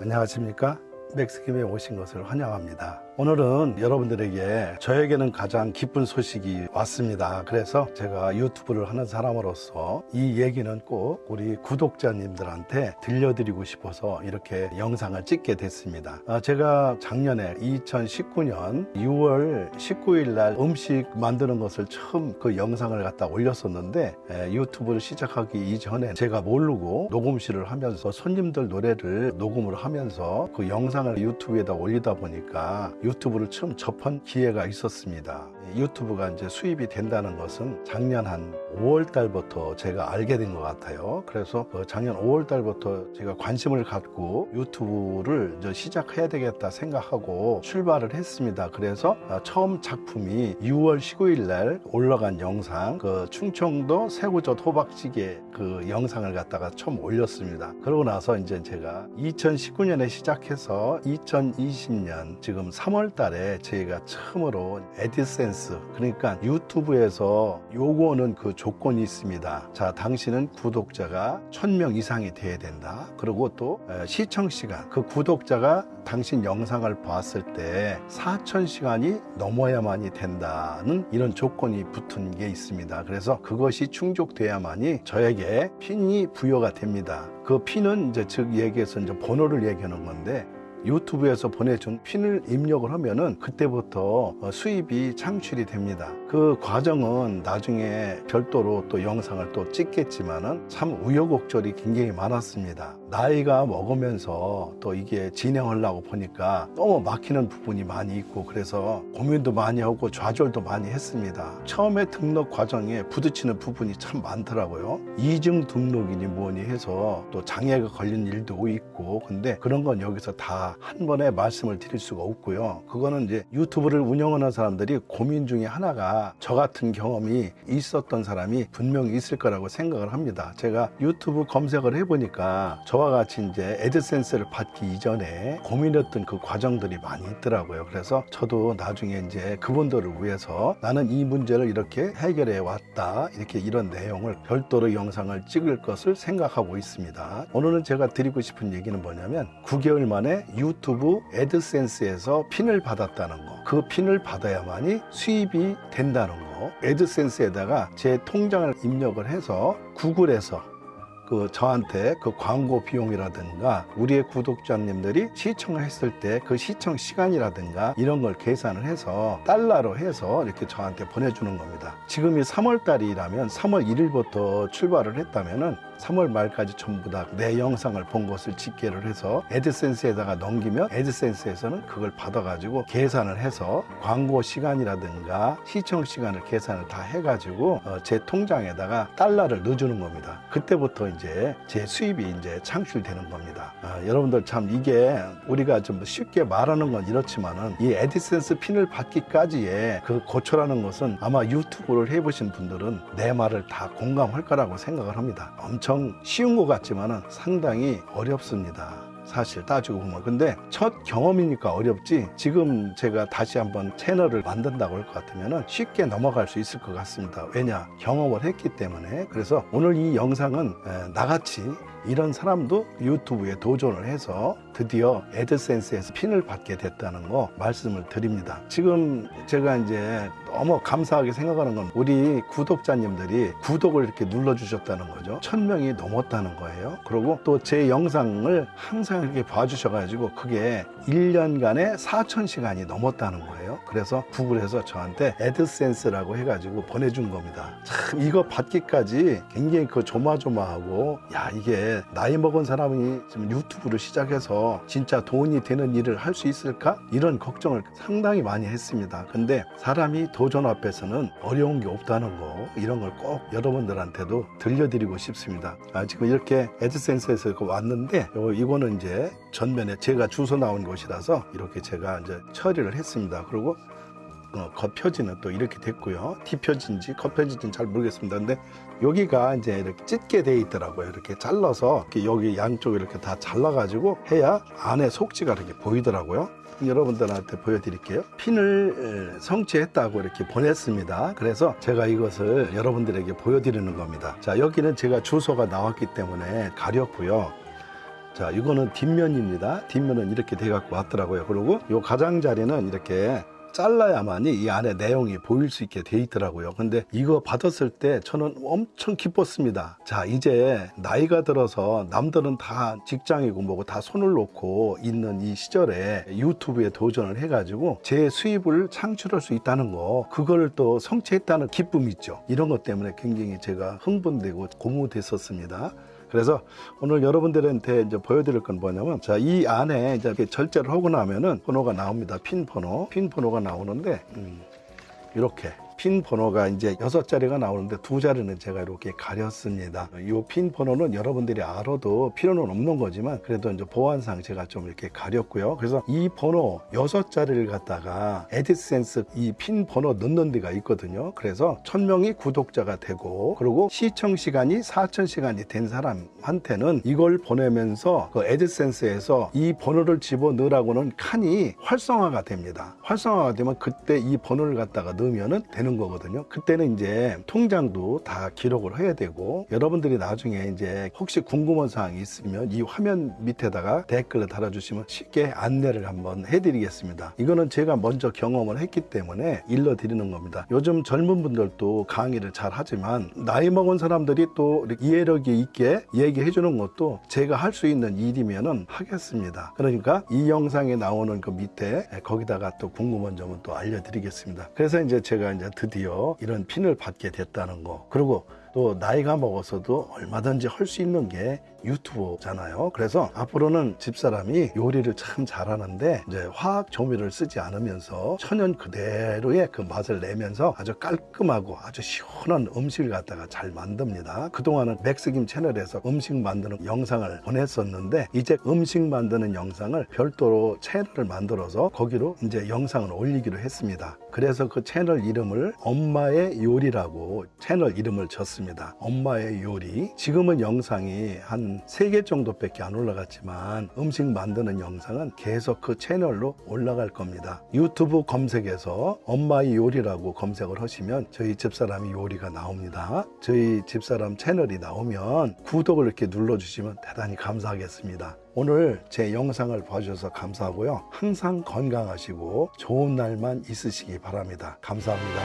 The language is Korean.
안녕하십니까? 맥스김에 오신 것을 환영합니다 오늘은 여러분들에게 저에게는 가장 기쁜 소식이 왔습니다. 그래서 제가 유튜브를 하는 사람으로서 이 얘기는 꼭 우리 구독자님들한테 들려드리고 싶어서 이렇게 영상을 찍게 됐습니다. 아, 제가 작년에 2019년 6월 19일 날 음식 만드는 것을 처음 그 영상을 갖다 올렸었는데 에, 유튜브를 시작하기 이전에 제가 모르고 녹음실을 하면서 손님들 노래를 녹음을 하면서 그 영상을 유튜브에다 올리다 보니까 유튜브를 처음 접한 기회가 있었습니다. 유튜브가 이제 수입이 된다는 것은 작년 한 5월 달부터 제가 알게 된 것 같아요. 그래서 그 작년 5월 달부터 제가 관심을 갖고 유튜브를 이제 시작해야 되겠다 생각하고 출발을 했습니다. 그래서 처음 작품이 6월 19일 날 올라간 영상, 그 충청도 새우젓 호박찌개 그 영상을 갖다가 처음 올렸습니다. 그러고 나서 이제 제가 2019년에 시작해서 2020년 지금 3월 달에 저희가 처음으로 에디센스 그러니까 유튜브에서 요거는 그 조건이 있습니다. 자, 당신은 구독자가 1000명 이상이 돼야 된다. 그리고 또 시청 시간 그 구독자가 당신 영상을 봤을 때 4000시간이 넘어야만이 된다는 이런 조건이 붙은 게 있습니다. 그래서 그것이 충족돼야만이 저에게 핀이 부여가 됩니다. 그 핀은 이제 즉 얘기해서 이제 번호를 얘기하는 건데 유튜브에서 보내준 핀을 입력을 하면은 그때부터 수입이 창출이 됩니다. 그 과정은 나중에 별도로 또 영상을 또 찍겠지만은 참 우여곡절이 굉장히 많았습니다. 나이가 먹으면서 또 이게 진행하려고 보니까 너무 막히는 부분이 많이 있고 그래서 고민도 많이 하고 좌절도 많이 했습니다. 처음에 등록 과정에 부딪히는 부분이 참 많더라고요. 이중 등록이니 뭐니 해서 또 장애가 걸린 일도 있고 근데 그런 건 여기서 다한 번에 말씀을 드릴 수가 없고요. 그거는 이제 유튜브를 운영하는 사람들이 고민 중에 하나가 저 같은 경험이 있었던 사람이 분명히 있을 거라고 생각을 합니다. 제가 유튜브 검색을 해보니까 저와 같이 이제 에드센스를 받기 이전에 고민했던 그 과정들이 많이 있더라고요. 그래서 저도 나중에 이제 그분들을 위해서 나는 이 문제를 이렇게 해결해 왔다. 이렇게 이런 내용을 별도로 영상을 찍을 것을 생각하고 있습니다. 오늘은 제가 드리고 싶은 얘기는 뭐냐면 9개월 만에 유튜브 에드센스에서 핀을 받았다는 거. 그 핀을 받아야만이 수입이 된다는 거. 에드센스에다가 제 통장을 입력을 해서 구글에서 그 저한테 그 광고 비용이라든가 우리의 구독자님들이 시청을 했을 때 그 시청 시간이라든가 이런 걸 계산을 해서 달러로 해서 이렇게 저한테 보내주는 겁니다. 지금이 3월 달이라면 3월 1일부터 출발을 했다면은 3월 말까지 전부 다 내 영상을 본 것을 집계를 해서 에드센스에다가 넘기면 에드센스에서는 그걸 받아가지고 계산을 해서 광고 시간이라든가 시청 시간을 계산을 다 해가지고 어, 제 통장에다가 달러를 넣어주는 겁니다. 그때부터 이제 제 수입이 이제 창출되는 겁니다. 아, 여러분들 참 이게 우리가 좀 쉽게 말하는 건 이렇지만은 이 에디센스 핀을 받기까지의 그 고초라는 것은 아마 유튜브를 해보신 분들은 내 말을 다 공감할 거라고 생각을 합니다. 엄청 쉬운 것 같지만은 상당히 어렵습니다. 사실 따지고 보면 근데 첫 경험이니까 어렵지 지금 제가 다시 한번 채널을 만든다고 할 것 같으면 쉽게 넘어갈 수 있을 것 같습니다 왜냐 경험을 했기 때문에 그래서 오늘 이 영상은 나같이 이런 사람도 유튜브에 도전을 해서 드디어 애드센스에서 핀을 받게 됐다는 거 말씀을 드립니다. 지금 제가 이제 너무 감사하게 생각하는 건 우리 구독자님들이 구독을 이렇게 눌러주셨다는 거죠. 천명이 넘었다는 거예요. 그리고 또 제 영상을 항상 이렇게 봐주셔가지고 그게 1년간에 4천 시간이 넘었다는 거예요. 그래서 구글에서 저한테 애드센스라고 해가지고 보내준 겁니다. 참 이거 받기까지 굉장히 그 조마조마하고 야 이게 나이 먹은 사람이 지금 유튜브를 시작해서 진짜 돈이 되는 일을 할 수 있을까? 이런 걱정을 상당히 많이 했습니다. 근데 사람이 도전 앞에서는 어려운 게 없다는 거 이런 걸 꼭 여러분들한테도 들려드리고 싶습니다. 아, 지금 이렇게 에드센스에서 왔는데 이거는 이제 전면에 제가 주소 나온 곳이라서 이렇게 제가 이제 처리를 했습니다. 그리고 어, 겉표지는 또 이렇게 됐고요. 뒤표지인지 겉표지인지 잘 모르겠습니다. 근데 여기가 이제 이렇게 찢게 돼 있더라고요. 이렇게 잘라서 이렇게 여기 양쪽을 이렇게 다 잘라가지고 해야 안에 속지가 이렇게 보이더라고요. 여러분들한테 보여드릴게요. 핀을 성취했다고 이렇게 보냈습니다. 그래서 제가 이것을 여러분들에게 보여드리는 겁니다. 자, 여기는 제가 주소가 나왔기 때문에 가렸고요. 자, 이거는 뒷면입니다. 뒷면은 이렇게 돼 갖고 왔더라고요. 그리고 요 가장자리는 이렇게 잘라야만이 이 안에 내용이 보일 수 있게 돼 있더라고요. 근데 이거 받았을 때 저는 엄청 기뻤습니다. 자, 이제 나이가 들어서 남들은 다 직장이고 뭐고 다 손을 놓고 있는 이 시절에 유튜브에 도전을 해가지고 제 수입을 창출할 수 있다는 거, 그걸 또 성취했다는 기쁨이 있죠. 이런 것 때문에 굉장히 제가 흥분되고 고무됐었습니다. 그래서 오늘 여러분들한테 이제 보여드릴 건 뭐냐면 자 이 안에 이제 이렇게 절제를 하고 나면은 번호가 나옵니다. 핀 번호. 핀 번호가 나오는데 음, 이렇게 핀 번호가 이제 여섯 자리가 나오는데 두 자리는 제가 이렇게 가렸습니다. 이 핀 번호는 여러분들이 알아도 필요는 없는 거지만 그래도 이제 보안상 제가 좀 이렇게 가렸고요. 그래서 이 번호 여섯 자리를 갖다가 AdSense 이 핀 번호 넣는 데가 있거든요. 그래서 천 명이 구독자가 되고 그리고 시청 시간이 4천 시간이 된 사람한테는 이걸 보내면서 그 AdSense에서 이 번호를 집어 넣으라고는 칸이 활성화가 됩니다. 활성화가 되면 그때 이 번호를 갖다가 넣으면 은 되는 거거든요. 그때는 이제 통장도 다 기록을 해야 되고 여러분들이 나중에 이제 혹시 궁금한 사항이 있으면 이 화면 밑에다가 댓글을 달아주시면 쉽게 안내를 한번 해드리겠습니다. 이거는 제가 먼저 경험을 했기 때문에 일러드리는 겁니다. 요즘 젊은 분들도 강의를 잘 하지만 나이 먹은 사람들이 또 이해력이 있게 얘기해 주는 것도 제가 할 수 있는 일이면은 하겠습니다. 그러니까 이 영상에 나오는 그 밑에 거기다가 또 궁금한 점은 또 알려드리겠습니다. 그래서 이제 제가 이제 드디어 이런 핀을 받게 됐다는 거. 그리고 또 나이가 먹어서도 얼마든지 할 수 있는 게 유튜브잖아요. 그래서 앞으로는 집사람이 요리를 참 잘하는데 이제 화학 조미료를 쓰지 않으면서 천연 그대로의 그 맛을 내면서 아주 깔끔하고 아주 시원한 음식을 갖다가 잘 만듭니다. 그동안은 맥스김 채널에서 음식 만드는 영상을 보냈었는데 이제 음식 만드는 영상을 별도로 채널을 만들어서 거기로 이제 영상을 올리기로 했습니다. 그래서 그 채널 이름을 엄마의 요리라고 채널 이름을 졌 습니다. 엄마의 요리. 지금은 영상이 한 세 개 정도밖에 안 올라갔지만 음식 만드는 영상은 계속 그 채널로 올라갈 겁니다. 유튜브 검색에서 엄마의 요리라고 검색을 하시면 저희 집사람이 요리가 나옵니다. 저희 집사람 채널이 나오면 구독을 이렇게 눌러주시면 대단히 감사하겠습니다. 오늘 제 영상을 봐주셔서 감사하고요. 항상 건강하시고 좋은 날만 있으시기 바랍니다. 감사합니다.